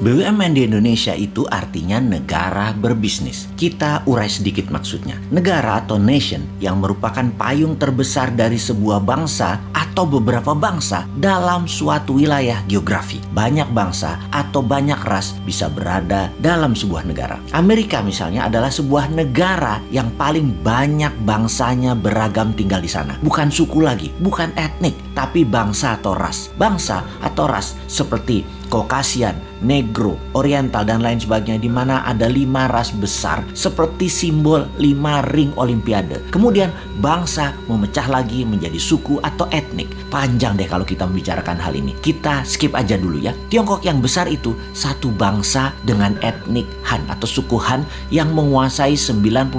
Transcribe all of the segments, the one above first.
BUMN di Indonesia itu artinya negara berbisnis. Kita urai sedikit maksudnya. Negara atau nation yang merupakan payung terbesar dari sebuah bangsa atau beberapa bangsa dalam suatu wilayah geografi. Banyak bangsa atau banyak ras bisa berada dalam sebuah negara. Amerika misalnya adalah sebuah negara yang paling banyak bangsanya beragam tinggal di sana. Bukan suku lagi, bukan etnik, tapi bangsa atau ras. Bangsa atau ras seperti Kokasian, Negro, Oriental dan lain sebagainya di mana ada lima ras besar seperti simbol lima ring olimpiade. Kemudian bangsa memecah lagi menjadi suku atau etnik. Panjang deh kalau kita membicarakan hal ini. Kita skip aja dulu ya. Tiongkok yang besar itu satu bangsa dengan etnik Han atau suku Han yang menguasai 91%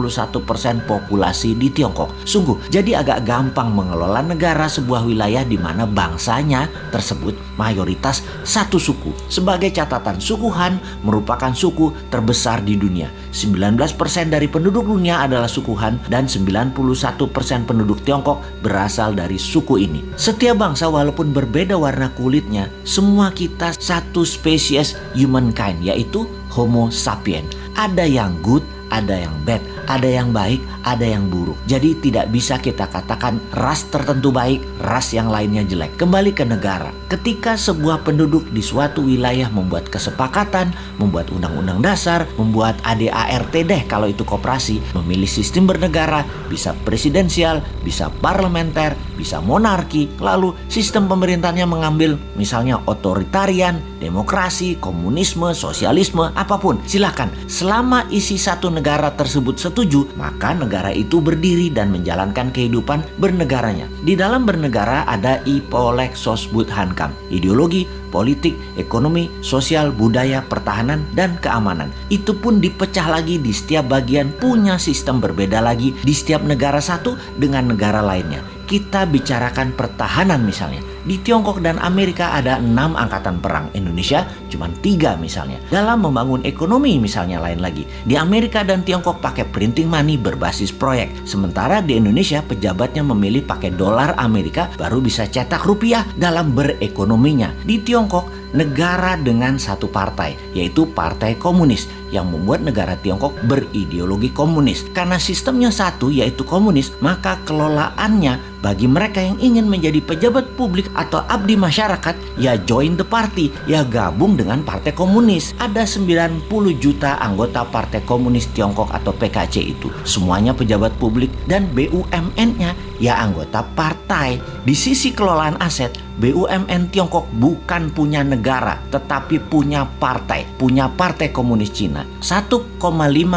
populasi di Tiongkok. Sungguh, jadi agak gampang mengelola negara sebuah wilayah di mana bangsanya tersebut mayoritas satu suku suku. Sebagai catatan, suku Han merupakan suku terbesar di dunia. 19% dari penduduk dunia adalah suku Han dan 91% penduduk Tiongkok berasal dari suku ini. Setiap bangsa walaupun berbeda warna kulitnya, semua kita satu spesies humankind yaitu Homo sapien. Ada yang good, ada yang bad, ada yang baik, ada yang buruk. Jadi tidak bisa kita katakan ras tertentu baik, ras yang lainnya jelek. Kembali ke negara. Ketika sebuah penduduk di suatu wilayah membuat kesepakatan, membuat undang-undang dasar, membuat ADART deh kalau itu koperasi, memilih sistem bernegara, bisa presidensial, bisa parlementer, bisa monarki, lalu sistem pemerintahnya mengambil misalnya otoritarian, demokrasi, komunisme, sosialisme, apa pun. Silakan, selama isi satu negara tersebut setuju, maka negara itu berdiri dan menjalankan kehidupan bernegaranya. Di dalam bernegara ada Ipolek Sosbud Hankam, ideologi, politik, ekonomi, sosial, budaya, pertahanan, dan keamanan. Itu pun dipecah lagi di setiap bagian punya sistem berbeda lagi di setiap negara satu dengan negara lainnya. Kita bicarakan pertahanan misalnya. Di Tiongkok dan Amerika ada enam angkatan perang, Indonesia cuma tiga misalnya. Dalam membangun ekonomi misalnya lain lagi. Di Amerika dan Tiongkok pakai printing money berbasis proyek. Sementara di Indonesia pejabatnya memilih pakai dolar Amerika baru bisa cetak rupiah dalam berekonominya. Di Tiongkok negara dengan satu partai, yaitu Partai Komunis yang membuat negara Tiongkok berideologi komunis. Karena sistemnya satu yaitu komunis, maka kelolaannya bagi mereka yang ingin menjadi pejabat publik atau abdi masyarakat, ya join the party, ya gabung dengan Partai Komunis. Ada 90 juta anggota Partai Komunis Tiongkok atau PKC itu. Semuanya pejabat publik dan BUMN-nya ya anggota partai. Di sisi kelolaan aset, BUMN Tiongkok bukan punya negara, tetapi punya partai, punya Partai Komunis Cina. 1,5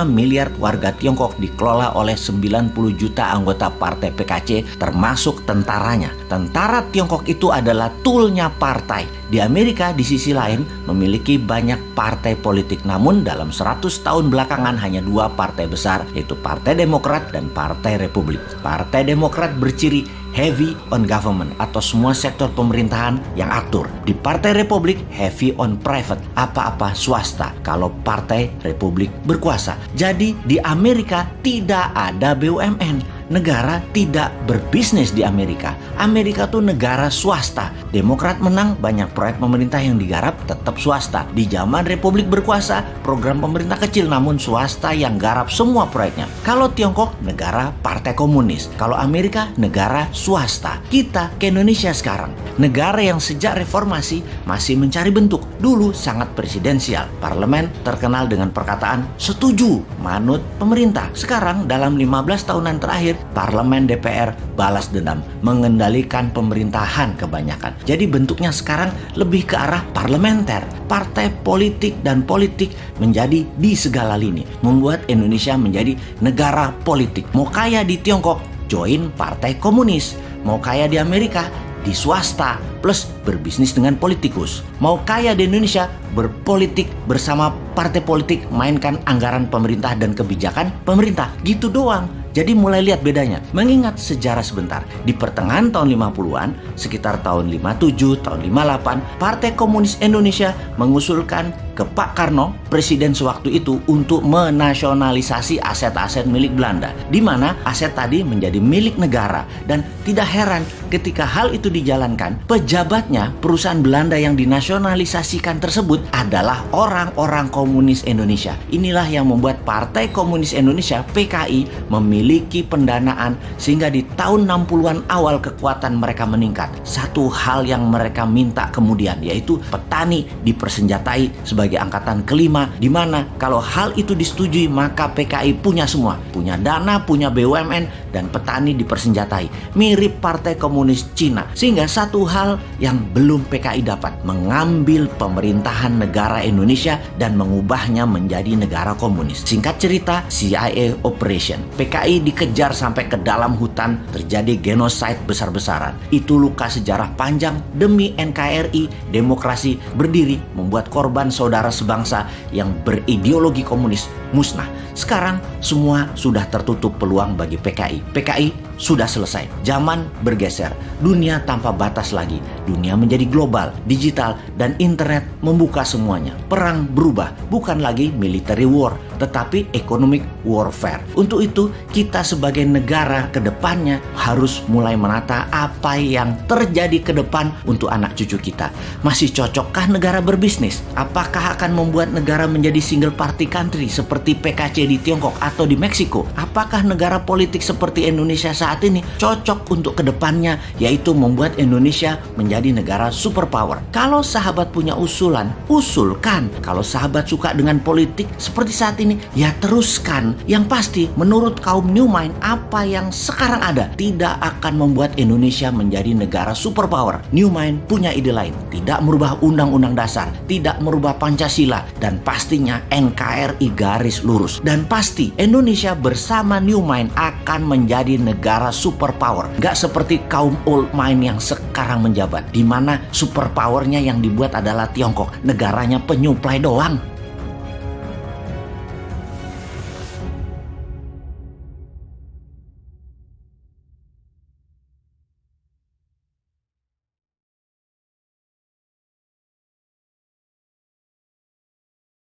miliar warga Tiongkok dikelola oleh 90 juta anggota partai PKC termasuk tentaranya. Tentara Tiongkok itu adalah toolnya partai. Di Amerika di sisi lain memiliki banyak partai politik namun dalam 100 tahun belakangan hanya dua partai besar yaitu Partai Demokrat dan Partai Republik. Partai Demokrat berciri heavy on government atau semua sektor pemerintahan yang atur. Di Partai Republik heavy on private, apa-apa swasta kalau Partai Republik berkuasa. Jadi di Amerika tidak ada BUMN negara tidak berbisnis di Amerika. Amerika tuh negara swasta. Demokrat menang, banyak proyek pemerintah yang digarap tetap swasta. Di zaman Republik berkuasa, program pemerintah kecil namun swasta yang garap semua proyeknya. Kalau Tiongkok, negara partai komunis. Kalau Amerika, negara swasta. Kita ke Indonesia sekarang, negara yang sejak reformasi masih mencari bentuk. Dulu sangat presidensial. Parlemen terkenal dengan perkataan setuju manut pemerintah. Sekarang dalam 15 tahunan terakhir parlemen DPR balas dendam, mengendalikan pemerintahan kebanyakan. Jadi bentuknya sekarang lebih ke arah parlementer. Partai politik dan politik menjadi di segala lini, membuat Indonesia menjadi negara politik. Mau kaya di Tiongkok, join partai komunis. Mau kaya di Amerika, di swasta plus berbisnis dengan politikus. Mau kaya di Indonesia, berpolitik bersama partai politik, mainkan anggaran pemerintah dan kebijakan pemerintah. Gitu doang Jadi mulai lihat bedanya. Mengingat sejarah sebentar, di pertengahan tahun 50-an, sekitar tahun 57, tahun 58, Partai Komunis Indonesia mengusulkan ke Pak Karno, presiden sewaktu itu untuk menasionalisasi aset-aset milik Belanda, di mana aset tadi menjadi milik negara dan tidak heran ketika hal itu dijalankan, pejabatnya perusahaan Belanda yang dinasionalisasikan tersebut adalah orang-orang komunis Indonesia. Inilah yang membuat Partai Komunis Indonesia PKI memiliki pendanaan sehingga di tahun 60-an awal kekuatan mereka meningkat. Satu hal yang mereka minta kemudian yaitu petani dipersenjatai sebagai angkatan kelima di mana kalau hal itu disetujui maka PKI punya semua, punya dana, punya BUMN dan petani dipersenjatai. Mirip Partai Komunis Cina. Sehingga satu hal yang belum PKI dapat mengambil pemerintahan negara Indonesia dan mengubahnya menjadi negara komunis. Singkat cerita, CIA Operation. PKI dikejar sampai ke dalam hutan, terjadi genosida besar-besaran. Itu luka sejarah panjang demi NKRI, demokrasi berdiri membuat korban saudara sebangsa yang berideologi komunis musnah. Sekarang semua sudah tertutup peluang bagi PKI. PKI sudah selesai. Zaman bergeser, dunia tanpa batas lagi. Dunia menjadi global, digital, dan internet membuka semuanya. Perang berubah, bukan lagi military war, tetapi economic warfare. Untuk itu, kita sebagai negara ke depannya harus mulai menata apa yang terjadi ke depan untuk anak cucu kita. Masih cocokkah negara berbisnis? Apakah akan membuat negara menjadi single party country seperti PKC di Tiongkok atau di Meksiko? Apakah negara politik seperti Indonesia saat ini cocok untuk ke depannya yaitu membuat Indonesia menjadi negara superpower. Kalau sahabat punya usulan, usulkan. Kalau sahabat suka dengan politik seperti saat ini, ya teruskan. Yang pasti menurut kaum New Mind apa yang sekarang ada tidak akan membuat Indonesia menjadi negara superpower. New Mind punya ide lain, tidak merubah undang-undang dasar, tidak merubah Pancasila dan pastinya NKRI garis lurus. Dan pasti Indonesia bersama New Mind akan menjadi negara negara superpower. Gak seperti kaum old mind yang sekarang menjabat. di mana superpowernya yang dibuat adalah Tiongkok. Negaranya penyuplai doang.